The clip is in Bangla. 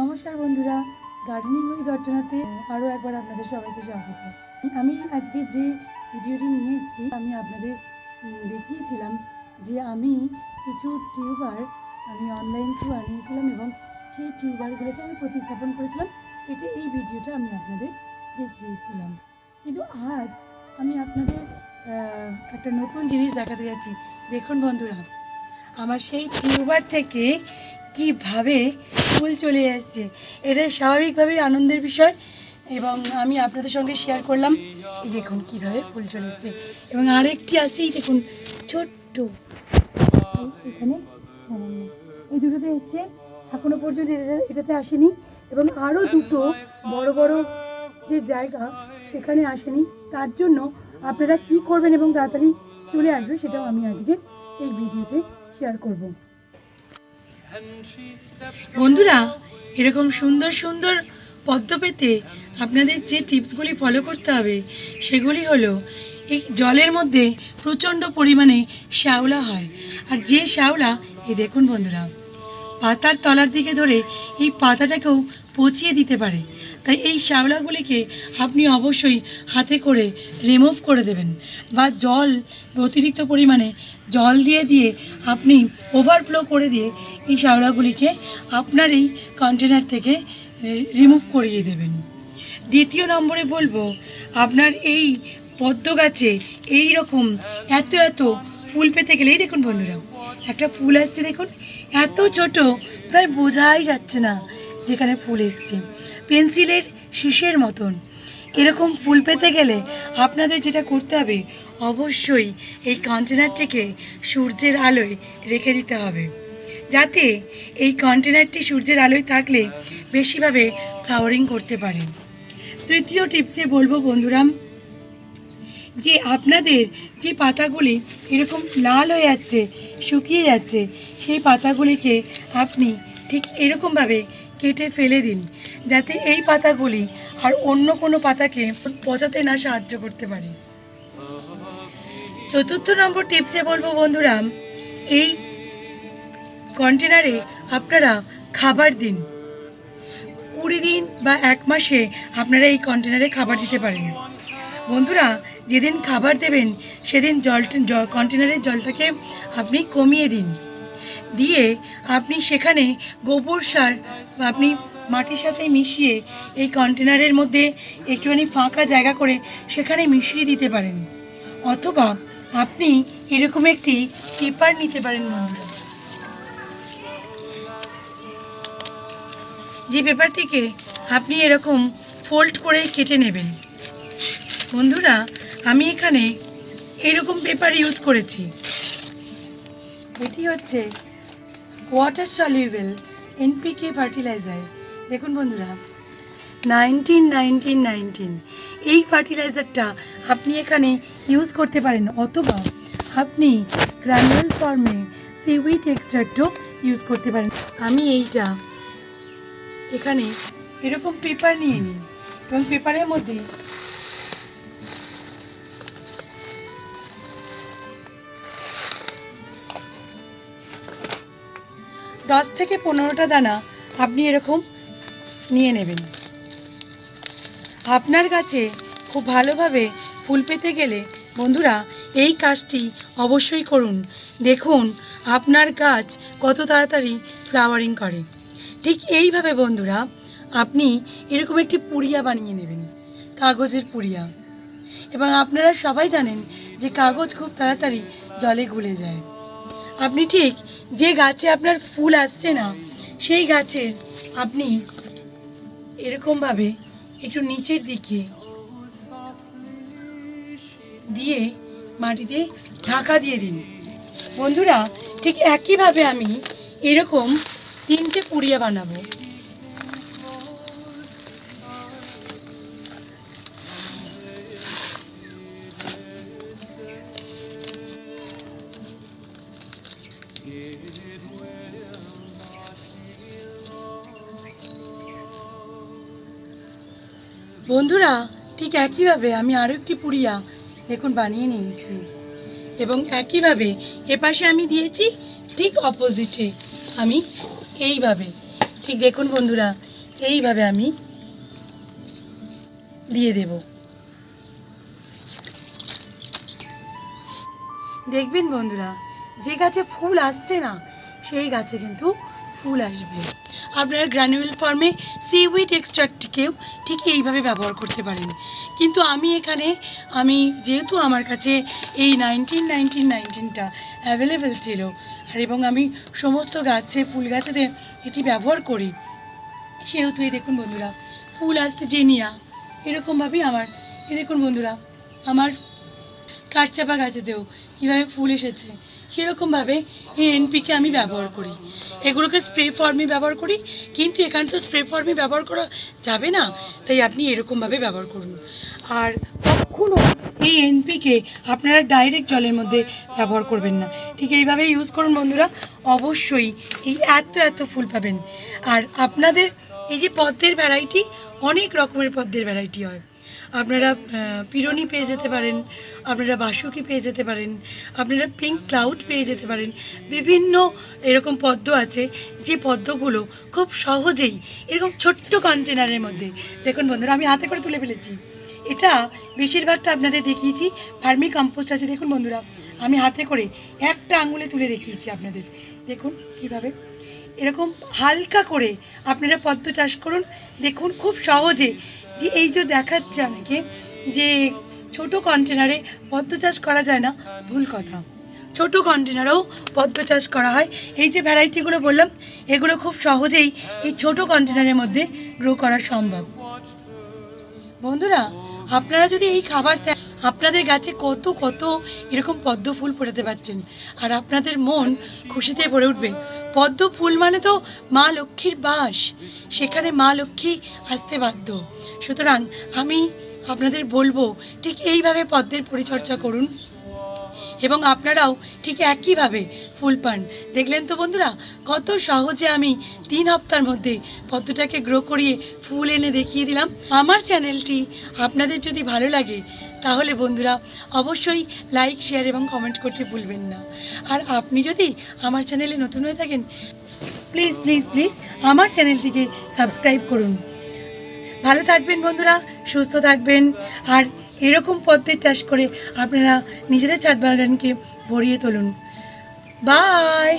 নমস্কার বন্ধুরা, গার্ডেনিং উইথ অর্চনাতে আরও একবার আপনাদের সবাইকে স্বাগত। আমি আজকে যে ভিডিওটি নিয়ে এসেছি, আমি আপনাদের দেখিয়েছিলাম যে আমি কিছু টিউবার আমি অনলাইন থ্রু আনিয়েছিলাম এবং সেই টিউবারগুলোকে আমি প্রতিস্থাপন করেছিলাম। এটি এই ভিডিওটা আমি আপনাদের দেখিয়েছিলাম। কিন্তু আজ আমি আপনাদের একটা নতুন জিনিস দেখাতে যাচ্ছি। দেখুন বন্ধুরা, আমার সেই টিউবার থেকে কীভাবে ফুল চলে আসছে। এটা স্বাভাবিকভাবেই আনন্দের বিষয় এবং আমি আপনাদের সঙ্গে শেয়ার করলাম। দেখুন কীভাবে ফুল চলে এসছে। এবং আরেকটি আছে এই দেখুন, ছোট্ট। এখানে এই দুটোতে এসছে, এখনও পর্যন্ত এটা, এটাতে আসেনি। এবং আরও দুটো বড় বড় যে জায়গা সেখানে আসেনি। তার জন্য আপনারা কি করবেন এবং তাড়াতাড়ি চলে আসবে সেটাও আমি আজকে এই ভিডিওতে শেয়ার করব। বন্ধুরা, এরকম সুন্দর সুন্দর পদ্ম পেতে আপনাদের যে টিপসগুলি ফলো করতে হবে, সেগুলি হলো, এই জলের মধ্যে প্রচণ্ড পরিমাণে শ্যাওলা হয়। আর যে শ্যাওলা, এই দেখুন বন্ধুরা পাতার তলার দিকে ধরে এই পাতাটাকেও পচিয়ে দিতে পারে। তাই এই শ্যাওলাগুলিকে আপনি অবশ্যই হাতে করে রিমুভ করে দেবেন বা জল, অতিরিক্ত পরিমাণে জল দিয়ে দিয়ে আপনি ওভারফ্লো করে দিয়ে এই শ্যাওলাগুলিকে আপনার এই কন্টেনার থেকে রিমুভ করিয়ে দেবেন। দ্বিতীয় নম্বরে বলব, আপনার এই পদ্ম গাছে এই রকম এত এত ফুল পেতে গেলেই দেখুন বন্ধুরা, একটা ফুল আসছে দেখুন, এত ছোট, প্রায় বোঝাই যাচ্ছে না যেখানে ফুল এসছে। পেন্সিলের শীষের মতন। এরকম ফুল পেতে গেলে আপনাদের যেটা করতে হবে, অবশ্যই এই কন্টেনারটিকে সূর্যের আলোয় রেখে দিতে হবে। যাতে এই কন্টেনারটি সূর্যের আলোয় থাকলে বেশিভাবে ফ্লাওয়ারিং করতে পারে। তৃতীয় টিপসে বলব বন্ধুরা যে আপনাদের যে পাতাগুলি এরকম লাল হয়ে যাচ্ছে, শুকিয়ে যাচ্ছে, সেই পাতাগুলিকে আপনি ঠিক এরকমভাবে কেটে ফেলে দিন, যাতে এই পাতাগুলি আর অন্য কোনো পাতাকে পচাতে না সাহায্য করতে পারে। চতুর্থ নম্বর টিপসে বলব বন্ধুরা, এই কন্টেনারে আপনারা খাবার দিন। কুড়ি দিন বা এক মাসে আপনারা এই কন্টেনারে খাবার দিতে পারেন। বন্ধুরা যেদিন খাবার দেবেন, সেদিন জলটা জ- কন্টেনারের জলটাকে আপনি কমিয়ে দিন। দিয়ে আপনি সেখানে গোবর সার আপনি মাটির সাথে মিশিয়ে এই কন্টেনারের মধ্যে একটুখানি ফাঁকা জায়গা করে সেখানে মিশিয়ে দিতে পারেন। অথবা আপনি এরকম একটি পেপার নিতে পারেন বন্ধুরা। যে পেপারটিকে আপনি এরকম ফোল্ড করে কেটে নেবেন। বন্ধুরা আমি এখানে এরকম পেপার ইউজ করেছি। এটি হচ্ছে ওয়াটার সলিউবেল এনপিকে ফার্টিলাইজার দেখুন বন্ধুরা নাইনটিন নাইনটিন নাইনটিন এই ফার্টিলাইজারটা আপনি এখানে ইউজ করতে পারেন অথবা আপনি গ্রানুয়াল ফর্মে সিউইট এক্সট্রাক্টও ইউজ করতে পারেন। আমি এইটা এখানে এরকম পেপার নিয়ে নিন এবং পেপারের মধ্যে দশ থেকে পনেরোটা দানা আপনি এরকম নিয়ে নেবেন। আপনার কাছে খুব ভালোভাবে ফুল পেতে গেলে বন্ধুরা এই কাজটি অবশ্যই করুন। দেখুন আপনার গাছ কত তাড়াতাড়ি ফ্লাওয়ারিং করে। ঠিক এইভাবে বন্ধুরা আপনি এরকম একটি পুড়িয়া বানিয়ে নেবেন, কাগজের পুড়িয়া। এবং আপনারা সবাই জানেন যে কাগজ খুব তাড়াতাড়ি জলে গুলে যায়। আপনি ঠিক, যে গাছে আপনার ফুল আসছে না, সেই গাছের আপনি এরকমভাবে একটু নিচের দিকে দিয়ে মাটিতে ঢাকা দিয়ে দিন। বন্ধুরা, ঠিক একইভাবে আমি এরকম তিনটে পুড়িয়া বানাবো। বন্ধুরা, ঠিক একইভাবে আমি আরও একটি পুড়িয়া, দেখুন, বানিয়ে নিয়েছি। এবং একইভাবে এপাশে আমি দিয়েছি ঠিক অপোজিটে আমি এইভাবে, ঠিক দেখুন বন্ধুরা, এইভাবে আমি দিয়ে দেব। দেখবেন বন্ধুরা, যে গাছে ফুল আসছে না, সেই গাছে কিন্তু ফুল আসবে। আপনারা গ্রানুয়েল ফর্মে সিউইড এক্সট্রাক্টকেও ঠিক এইভাবে ব্যবহার করতে পারেন। কিন্তু আমি এখানে, আমি যেহেতু আমার কাছে এই নাইনটিন নাইনটিন নাইনটিনটা অ্যাভেলেবেল ছিল, আর এবং আমি সমস্ত গাছে, ফুল গাছেতে এটি ব্যবহার করি, সেহেতু এই দেখুন বন্ধুরা, ফুল আসতে জেনিয়া, এরকমভাবেই আমার, এই দেখুন বন্ধুরা, আমার কাঠচাপা গাছেতেও কীভাবে ফুল এসেছে। সেরকমভাবে এই এনপিকে আমি ব্যবহার করি? এগুলোকে স্প্রে ফর্মে ব্যবহার করি, কিন্তু এখানে তো স্প্রে ফর্মে ব্যবহার করা যাবে না, তাই আপনি এরকমভাবে ব্যবহার করুন। আর কখনও এই এনপিকে আপনারা ডাইরেক্ট জলের মধ্যে ব্যবহার করবেন না। ঠিক এইভাবে ইউজ করুন বন্ধুরা, অবশ্যই এই এত এত ফুল পাবেন। আর আপনাদের এই যে পদ্মের ভ্যারাইটি অনেক রকমের পদ্মের ভ্যারাইটি হয়। আপনারা পিরনি পেয়ে যেতে পারেন, আপনারা বাসুকি পেয়ে যেতে পারেন, আপনারা পিঙ্ক ক্লাউড পেয়ে যেতে পারেন। বিভিন্ন এরকম পদ্ম আছে, যে পদ্মগুলো খুব সহজেই, এরকম ছোট্ট কন্টেনারের মধ্যে, দেখুন বন্ধুরা, আমি হাতে করে তুলে ফেলেছি। এটা বেশিরভাগটা আপনাদের দেখিয়েছি ফার্মি কম্পোস্ট আছে, দেখুন বন্ধুরা, আমি হাতে করে একটা আঙুলে তুলে দেখিয়েছি আপনাদের। দেখুন কীভাবে, এরকম হালকা করে আপনারা পদ্ম চাষ করুন, দেখুন খুব সহজে যে এই যে দেখাচ্ছে অনেকে যে ছোট কন্টেনারে পদ্ম চাষ করা যায় না, ভুল কথা। ছোট কন্টেনারেও পদ্ম চাষ করা হয়। এই যে ভ্যারাইটিগুলো বললাম, এগুলো খুব সহজেই এই ছোট কন্টেনারের মধ্যে গ্রো করা সম্ভব। বন্ধুরা, আপনারা যদি এই খাবার আপনাদের গাছে কত কত এরকম পদ্ম ফুল ফোটাতে পারছেন, আর আপনাদের মন খুশিতে ভরে উঠবে পদ্ম ফুল মানে তো মা লক্ষ্মীর বাস। সেখানে মা লক্ষ্মী আসতে বাধ্য। সুতরাং আমি আপনাদের বলব, ঠিক এইভাবে পদ্মের পরিচর্যা করুন। এবং আপনারাও ঠিক একইভাবে ফুল পান। দেখলেন তো বন্ধুরা, কত সহজে আমি তিন হপ্তার মধ্যে পদ্মটাকে গ্রো করিয়ে ফুল এনে দেখিয়ে দিলাম। আমার চ্যানেলটি আপনাদের যদি ভালো লাগে তাহলে বন্ধুরা, অবশ্যই লাইক শেয়ার এবং কমেন্ট করতে ভুলবেন না। আর আপনি যদি আমার চ্যানেলে নতুন হয়ে থাকেন প্লিজ প্লিজ প্লিজ আমার চ্যানেলটিকে সাবস্ক্রাইব করুন। ভালো থাকবেন বন্ধুরা, সুস্থ থাকবেন। আর এরকম পদ্মের চাষ করে আপনারা নিজেদের ছাদ বাগানকে ভরিয়ে তুলুন। বাই